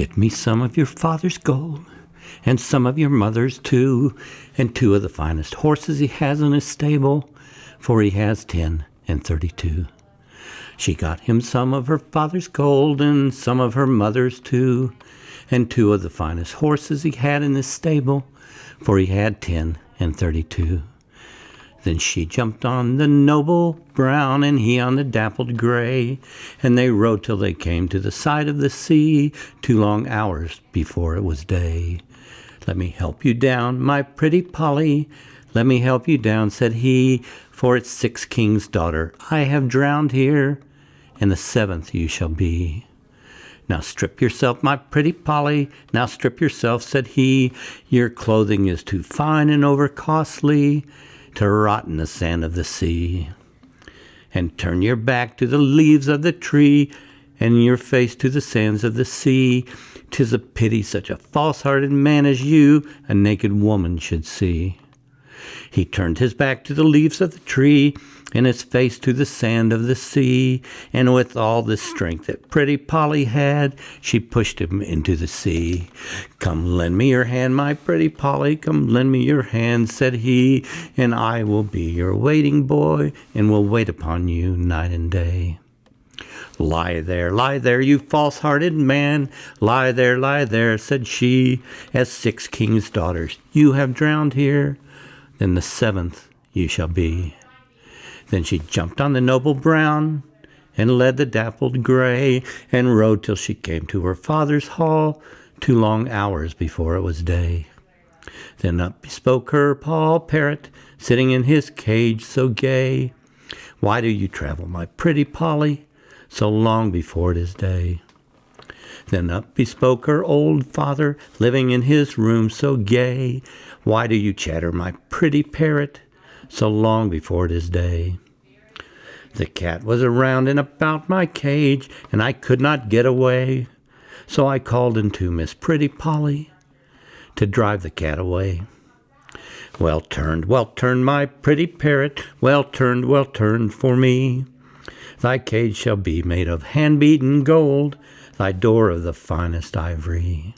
Get me some of your father's gold, and some of your mother's too, and two of the finest horses he has in his stable, for he has ten and thirty-two. She got him some of her father's gold, and some of her mother's too, and two of the finest horses he had in his stable, for he had ten and thirty-two. Then she jumped on the noble brown, and he on the dappled gray, and they rode till they came to the side of the sea, two long hours before it was day. Let me help you down, my pretty Polly, let me help you down, said he, for it's six kings' daughter I have drowned here, and the seventh you shall be. Now strip yourself, my pretty Polly, now strip yourself, said he, your clothing is too fine and over costly to rot in the sand of the sea. And turn your back to the leaves of the tree, and your face to the sands of the sea. 'Tis a pity such a false hearted man as you a naked woman should see. He turned his back to the leaves of the tree, and his face to the sand of the sea, and with all the strength that pretty Polly had, she pushed him into the sea. Come lend me your hand, my pretty Polly, come lend me your hand, said he, and I will be your waiting boy, and will wait upon you night and day. Lie there, lie there, you false hearted man, lie there, lie there, said she, as six kings' daughters you have drowned here, then the seventh you shall be. Then she jumped on the noble brown, and led the dappled gray, and rode till she came to her father's hall, two long hours before it was day. Then up spoke her Paul Parrot, sitting in his cage so gay. Why do you travel, my pretty Polly, so long before it is day? Then up bespoke her old father, living in his room so gay. Why do you chatter, my pretty parrot, so long before it is day. The cat was around and about my cage, and I could not get away. So I called into Miss Pretty Polly to drive the cat away. Well turned, well turned, my pretty parrot, well turned, well turned for me. Thy cage shall be made of hand beaten gold, thy door of the finest ivory.